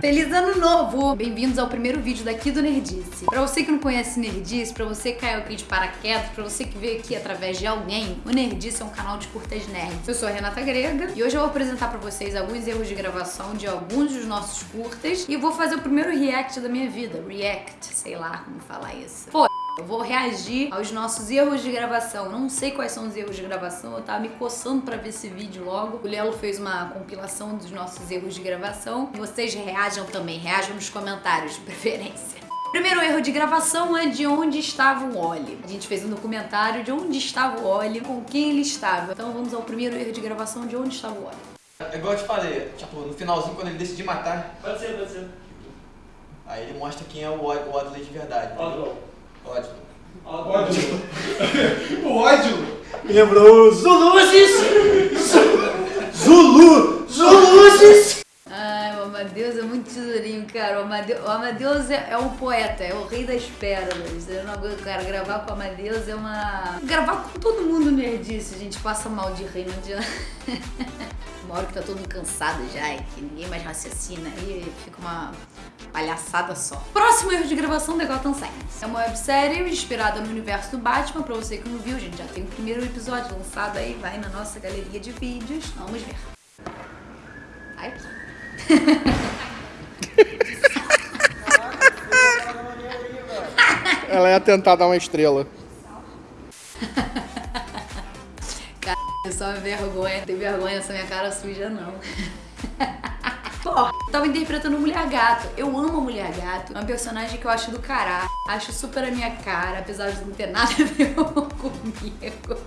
Feliz ano novo! Bem-vindos ao primeiro vídeo daqui do Nerdice. Pra você que não conhece Nerdice, pra você que caiu aqui de paraquedas, pra você que veio aqui através de alguém, o Nerdice é um canal de curtas nerds. Eu sou a Renata Grega e hoje eu vou apresentar pra vocês alguns erros de gravação de alguns dos nossos curtas e vou fazer o primeiro react da minha vida. React, sei lá como falar isso. Pô, eu vou reagir aos nossos erros de gravação. Não sei quais são os erros de gravação, eu tava me coçando pra ver esse vídeo logo. O Lelo fez uma compilação dos nossos erros de gravação. Vocês reajam também, reajam nos comentários, de preferência. Primeiro erro de gravação é de onde estava o Oli. A gente fez um documentário de onde estava o Oli, com quem ele estava. Então vamos ao primeiro erro de gravação de onde estava o Oli. É igual eu te falei, tipo, no finalzinho quando ele decidiu matar, Pode ser, pode ser. aí ele mostra quem é o Od- o Odley de verdade. Odley. Ódio. O ódio me lembrou Zuluzes! Zulu! Zuluzes! Ai, o Amadeus é muito tesourinho, cara. O Amadeus, o Amadeus é, é um poeta, é o rei das pérolas. Eu não aguento, cara, gravar com o Amadeus é uma... Gravar com todo mundo nerdice, a gente passa mal de rir, não adianta. Uma hora que tá todo cansado já e que ninguém mais raciocina, aí fica uma palhaçada só. Próximo erro de gravação da Gotham Science. É uma websérie inspirada no universo do Batman. Pra você que não viu, gente já tem o primeiro episódio lançado aí, vai na nossa galeria de vídeos. Vamos ver. Ai. Ela ia tentar dar uma estrela. É só vergonha. Não tem vergonha nessa minha cara suja, não. Pô, tava interpretando Mulher Gato. Eu amo Mulher Gato. É um personagem que eu acho do caralho. Acho super a minha cara, apesar de não ter nada a ver comigo.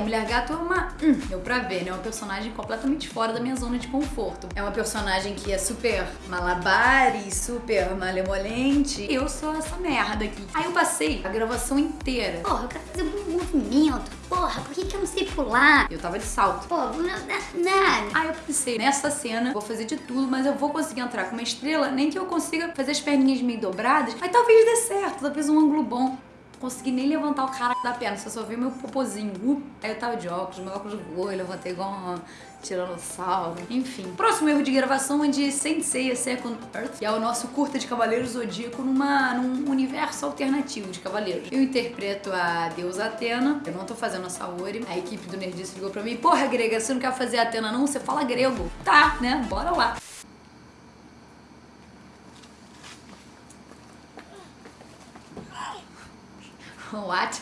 A Mulher Gato é uma. Hum, deu pra ver, né? É uma personagem completamente fora da minha zona de conforto. É uma personagem que é super malabares, super malemolente. Eu sou essa merda aqui. Aí eu passei a gravação inteira. Porra, eu quero fazer um movimento. Porra, por que, que eu não sei pular? Eu tava de salto. Pô, não, não, não. Aí eu pensei, nessa cena, vou fazer de tudo, mas eu vou conseguir entrar com uma estrela, nem que eu consiga fazer as perninhas meio dobradas, mas talvez dê certo, talvez um ângulo bom. Consegui nem levantar o cara da perna, você só viu meu popozinho. Uh, aí eu tava de óculos, meu óculos voou, eu levantei igual uma tiranossauro. Enfim. Próximo erro de gravação é de Sensei A Second Earth, que é o nosso curta de Cavaleiros Zodíaco numa, num universo alternativo de Cavaleiros. Eu interpreto a deusa Atena, eu não tô fazendo a Saori. A equipe do Nerdice ligou pra mim, porra, grega, você não quer fazer Atena não? Você fala grego. Tá, né? Bora lá. What?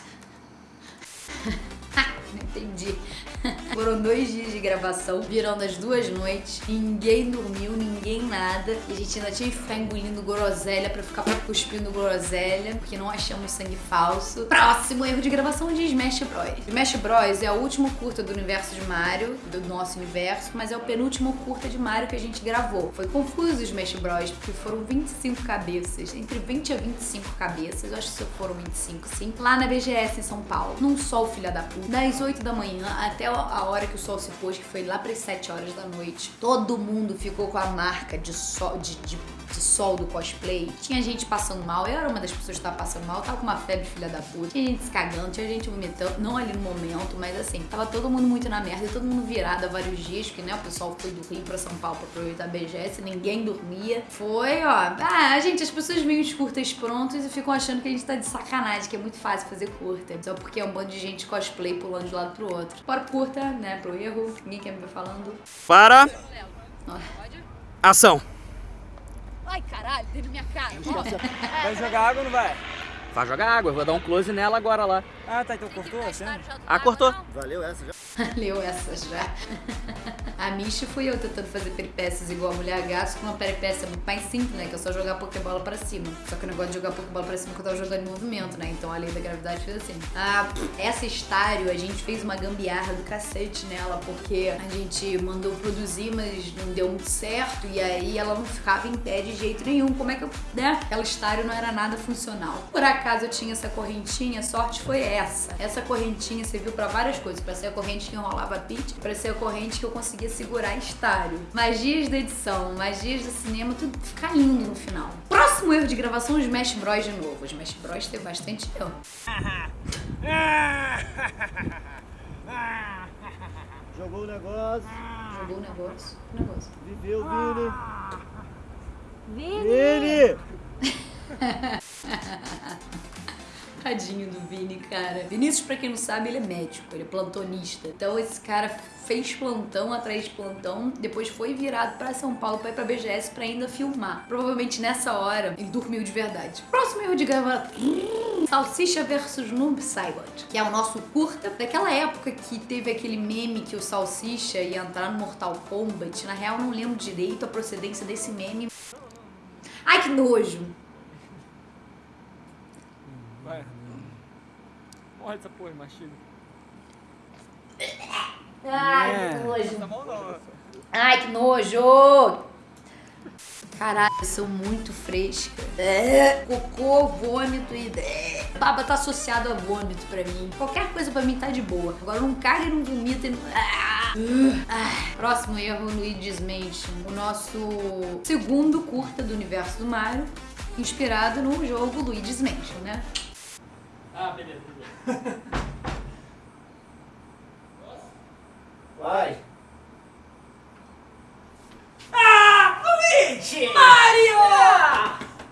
Entendi. Foram dois dias de gravação, virando as duas noites. Ninguém dormiu, ninguém nada. E a gente ainda tinha que ficar engolindo groselha pra ficar cuspindo groselha, porque não achamos sangue falso. Próximo erro de gravação de Smash Bros. Smash Bros é o último curta do universo de Mario, do nosso universo, mas é o penúltimo curta de Mario que a gente gravou. Foi confuso o Smash Bros, porque foram 25 cabeças, entre 20 a 25 cabeças, eu acho que foram 25 sim, lá na BGS em São Paulo, num sol filha da puta, das 8 da manhã até a hora que o sol se pôs, que foi lá para as 7 horas da noite. Todo mundo ficou com a marca de sol, de, de, de sol do cosplay. Tinha gente passando mal, eu era uma das pessoas que tava passando mal, tava com uma febre filha da puta. Tinha gente se cagando, tinha gente vomitando, não ali no momento, mas assim, tava todo mundo muito na merda todo mundo virado há vários dias, porque né, o pessoal foi do Rio pra São Paulo pra aproveitar a BGS, ninguém dormia. Foi, ó. Ah, gente, as pessoas veem os curtas prontos e ficam achando que a gente tá de sacanagem, que é muito fácil fazer curta. Só porque é um bando de gente cosplay pulando de um lado pro outro. Bora curta, né, pro erro. Ninguém quer me ver falando. Para. Ação. Ai, caralho, dentro da minha cara. Vai jogar água ou não vai? Vai jogar água, eu vou dar um close nela agora lá. Ah, tá, então cortou a cena? Ah, cortou. Valeu essa já? Leu essa já. A Michi fui eu tentando fazer peripécias igual a Mulher Gato, com uma peripécia muito mais simples, né? Que é só jogar Pokébola pra cima. Só que o negócio de jogar Pokébola pra cima que eu tava jogando em movimento, né? Então a lei da gravidade fez assim. Ah, essa estário, a gente fez uma gambiarra do cacete nela, porque a gente mandou produzir, mas não deu muito certo. E aí ela não ficava em pé de jeito nenhum. Como é que eu, né? Aquela estário não era nada funcional. Por acaso eu tinha essa correntinha, a sorte foi essa. Essa correntinha serviu pra várias coisas. Pra ser a corrente que enrolava pitch, pra ser a corrente que eu conseguia segurar estário. Magias da edição, magias do cinema, tudo fica lindo no final. Próximo erro de gravação, os Smash Bros de novo. Os Smash Bros teve bastante erro. Jogou o negócio, Jogou o negócio. o negócio. viveu, Vini. Vini! Tadinho do Vini, cara. Vinícius, pra quem não sabe, ele é médico, ele é plantonista. Então esse cara fez plantão atrás de plantão, depois foi virado pra São Paulo pra ir pra BGS pra ainda filmar. Provavelmente nessa hora ele dormiu de verdade. Próximo erro de gravar. Salsicha versus Noob Saibot, que é o nosso curta daquela época que teve aquele meme que o Salsicha ia entrar no Mortal Kombat. Na real, não lembro direito a procedência desse meme. Ai, que nojo! Vai. Morre essa porra, mastiga. Ai, É. que nojo! Ai, que nojo! Caralho, eu sou muito fresca. É, Cocô, vômito e. é. Baba tá associado a vômito pra mim. Qualquer coisa pra mim tá de boa. Agora não caga e não vomita e não. Ah! Ah. Próximo erro, Luigi's Mansion. O nosso segundo curta do universo do Mario, inspirado no jogo Luigi's Mansion, né? Ah, beleza, beleza. Vai. Mario!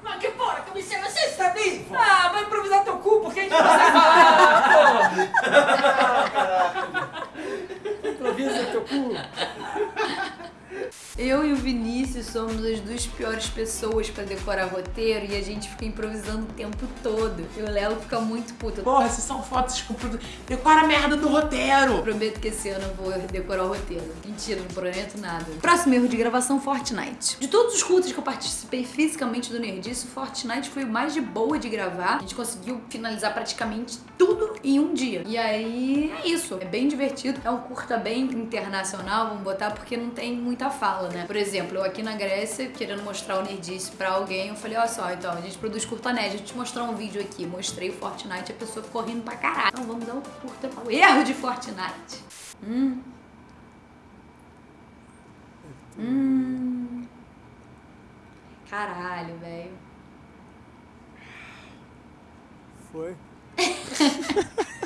Mas que porra, que você, você está vivo? Ah, vai improvisar teu cu, porque a gente não consegue falar, porra! Improvisa teu cu. Eu e o Vinícius somos as duas piores pessoas pra decorar roteiro e a gente fica improvisando o tempo todo. E o Léo fica muito puto. Porra, se são fotos com Decora a merda do roteiro. Prometo que esse ano eu vou decorar o roteiro. Mentira, não prometo nada. Próximo erro de gravação, Fortnite. De todos os cultos que eu participei fisicamente do Nerdice, Fortnite foi o mais de boa de gravar. A gente conseguiu finalizar praticamente tudo em um dia. E aí, é isso. É bem divertido. É um curta bem internacional, vamos botar, porque não tem muita fala, né? Por exemplo, eu aqui na Grécia, querendo mostrar o Nerdice pra alguém, eu falei, olha só, então, a gente produz curta nerd, a gente mostrar um vídeo aqui. Mostrei o Fortnite, a pessoa ficou rindo pra caralho. Então vamos dar um curta o erro de Fortnite. Hum. Hum. Caralho, velho. Foi.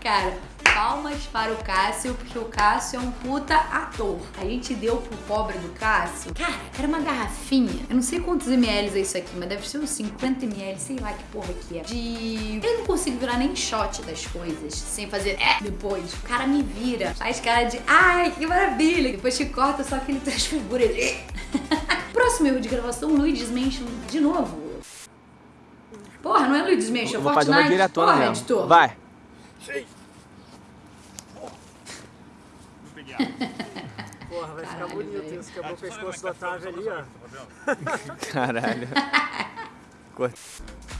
Cara, palmas para o Cássio, porque o Cássio é um puta ator. A gente deu pro pobre do Cássio. Cara, era uma garrafinha. Eu não sei quantos ml é isso aqui, mas deve ser uns 50 ml, sei lá que porra que é. De. Eu não consigo virar nem shot das coisas sem fazer é depois. O cara me vira, faz cara de ai, que maravilha. Depois que corta, só que ele transfigura ele. Próximo erro de gravação, Luigi's Mansion de novo. Porra, não é Luigi's Mansion, é Eu vou Fortnite. fazer uma diretona Porra, mesmo. editor. Vai. Porra, vai Caralho, ficar bonito velho. isso. Quebrou o pescoço do Otávio ali, ó. Caralho. Bom,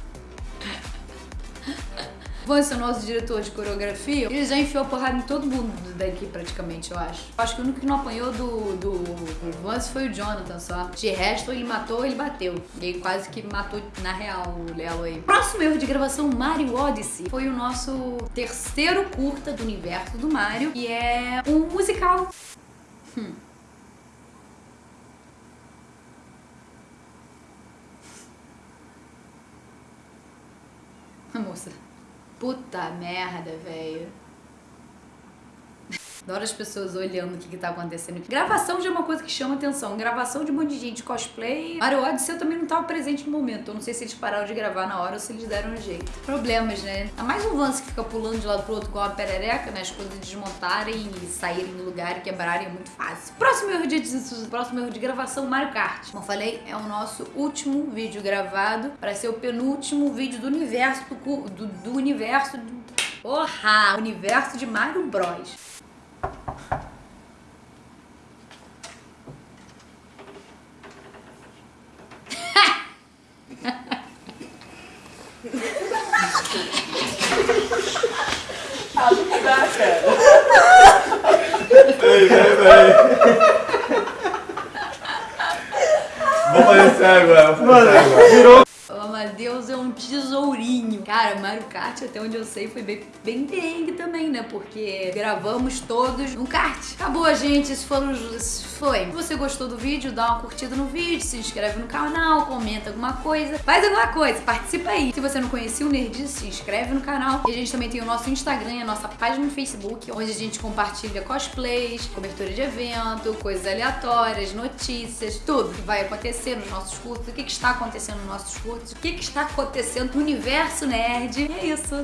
é o nosso diretor de coreografia. Ele já enfiou porrada em todo mundo daqui, praticamente, eu acho. Acho que o único que não apanhou do, do, do Vance foi o Jonathan só. De resto, ele matou, ele bateu. E quase que matou, na real, o Lelo aí. Próximo erro de gravação, Mario Odyssey. Foi o nosso terceiro curta do universo do Mario. E é um musical. Hum. A moça. Puta merda, velho. Adoro as pessoas olhando o que, que tá acontecendo. Gravação já é uma coisa que chama atenção. Gravação de um monte de gente cosplay. Mario Odyssey eu também não tava presente no momento. Eu não sei se eles pararam de gravar na hora ou se eles deram um jeito. Problemas, né? Há mais um Vance que fica pulando de lado pro outro com uma perereca, né? As coisas desmontarem e saírem do lugar e quebrarem é muito fácil. Próximo erro de, próximo erro de gravação, Mario Kart. Como eu falei, é o nosso último vídeo gravado para ser o penúltimo vídeo do universo do, do, do universo do... Porra! Universo de Mario Bros. Vou fazer sério agora. Vou fazer sério agora. O Amadeus é um um tesourinho. Cara, Mario Kart, até onde eu sei, foi bem, bem perrengue também, né? Porque gravamos todos no kart. Acabou, gente. Esse foram os... foi. Se você gostou do vídeo, dá uma curtida no vídeo, se inscreve no canal, comenta alguma coisa, faz alguma coisa, participa aí. Se você não conhecia o Nerdice, se inscreve no canal. E a gente também tem o nosso Instagram, a nossa página no Facebook, onde a gente compartilha cosplays, cobertura de evento, coisas aleatórias, notícias, tudo que vai acontecer nos nossos cursos, o que, que está acontecendo nos nossos cursos, o que, que está acontecendo no universo nerd. E é isso.